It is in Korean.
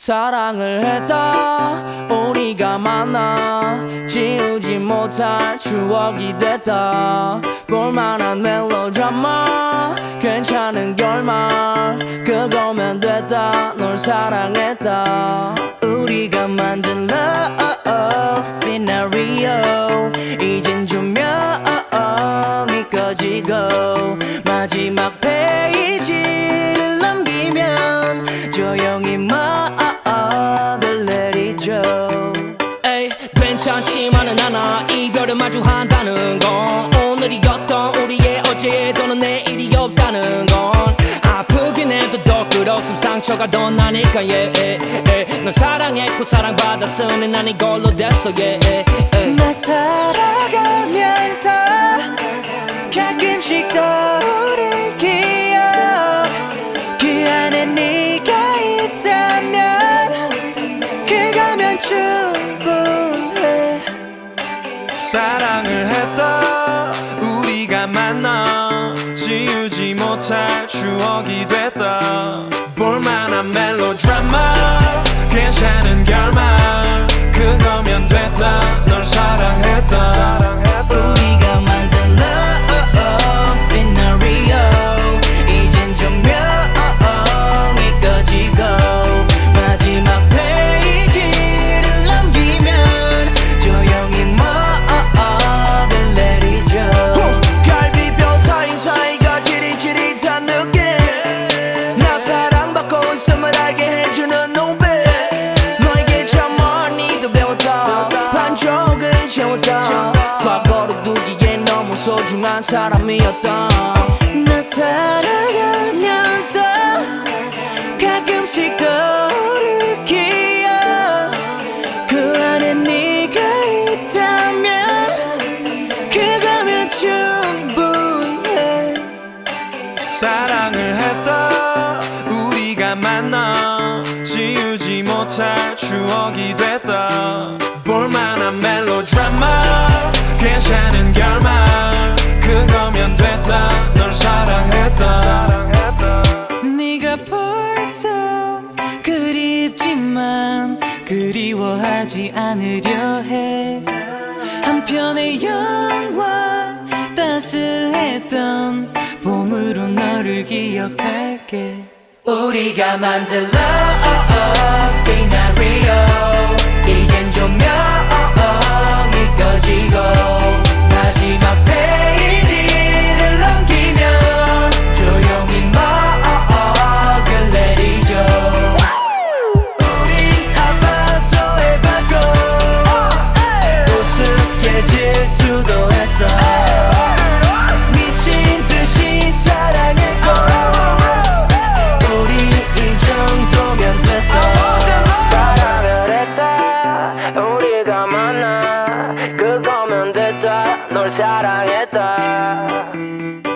사랑을 했다. 우리가 만나 지우지 못할 추억이 됐다. 볼만한 멜로드라마 괜찮은 결말 그거면 됐다. 널 사랑했다. 우리가 만든 love 오늘이었던 우리의 어제 또는 내일이 없다는 건 아프긴 해도 더 끌었음 상처가 더 나니까 yeah, yeah, yeah. 넌 사랑했고 사랑받았으니 난 이걸로 됐어 yeah, yeah, yeah. 나 살아가면서 가끔씩 떠오를 기억 그 안에 네가 있다면 그거면 충분해 사랑을 했다 우리가 만나 지우지 못할 추억이 됐다 볼만한 멜로드라마 괜찮은 결말 과거로 두기에 너무 소중한 사람이었다 나 살아가면서 가끔씩 떠오를 기억. 그 안에 네가 있다면 그거면 충분해. 사랑을 했다. 우리가 만나 지우지 못할 추억이 됐다 멜로드라마. 괜찮은 결말. 그거면 됐다. 널 사랑했다. 네가 벌써 그립지만 그리워하지 않으려 해. 한편의 영화 따스했던 봄으로 너를 기억할게. 우리가 만든 love scenario планета